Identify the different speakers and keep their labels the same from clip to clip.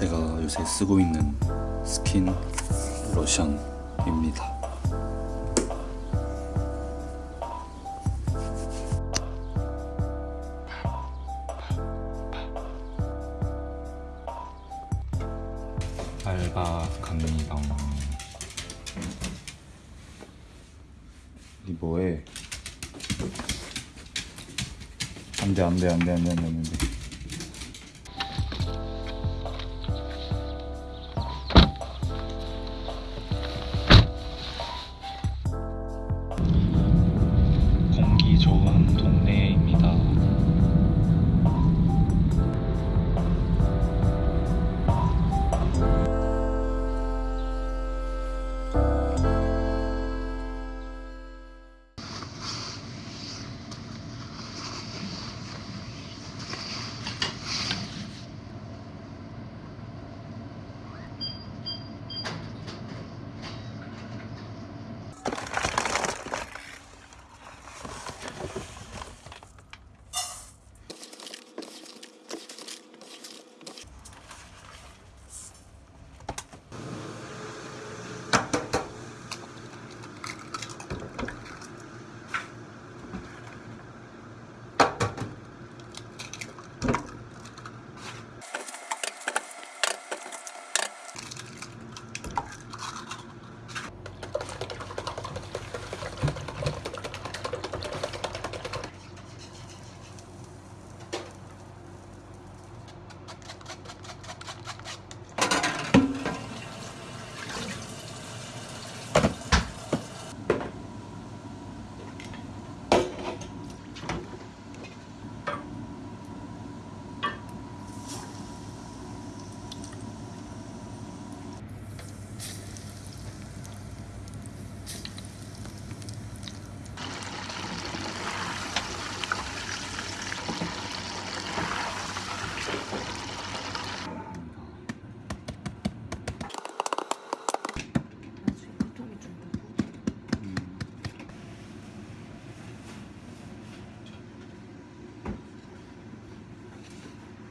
Speaker 1: 제가 요새 쓰고 있는 스킨 로션입니다 알바 갑니다 이 뭐해 안돼 안돼 안돼 안돼 안돼 안돼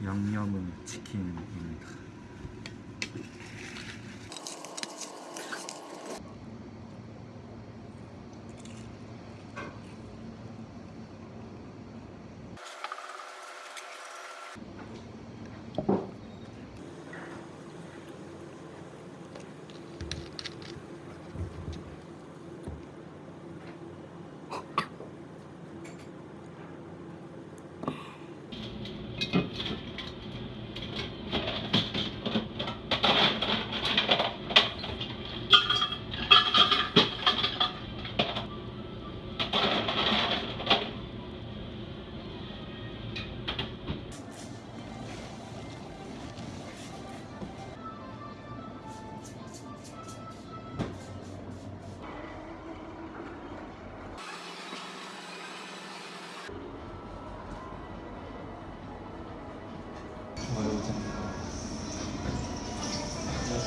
Speaker 1: 양념은 치킨입니다.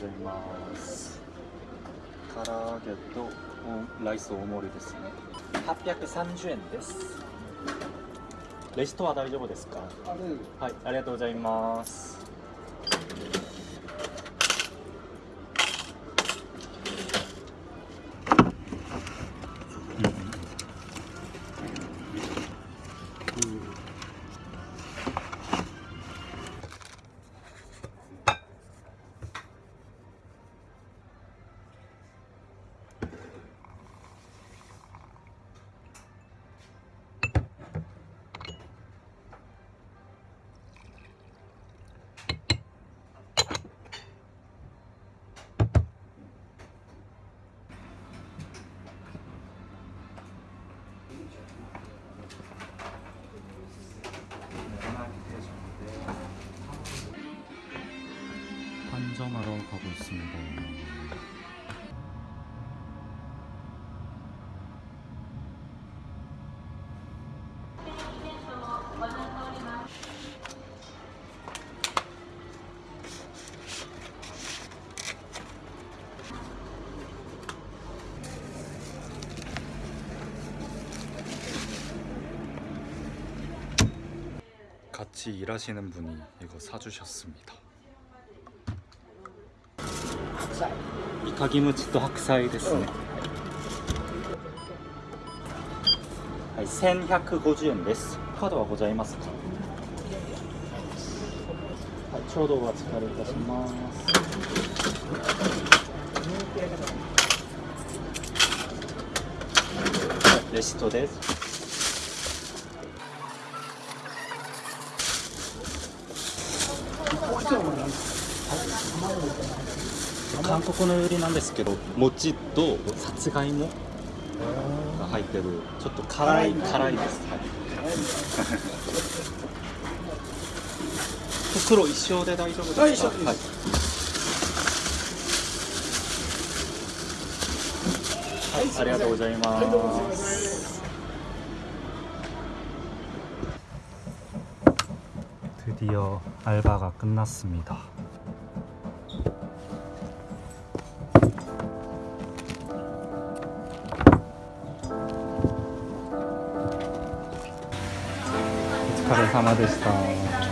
Speaker 1: ございます唐揚げとライス大盛りですね830円ですレストは大丈夫ですかはいありがとうございます 작업하고 있습니다. 같이 일하시는 분이 이거 사주셨습니다. 菜いかぎむちと白菜ですね、うん、はい、1150円ですカードはございますか、はい、ちょうどお預かりいたします、レシートですはい、卵韓国のよりなんですけど餅とさつがいもが入ってるちょっと辛い辛いです、はい、袋一生で大丈夫ですか、はい、はい、ありがとうございます。드디어알바가끝났습니다疲れ様でした。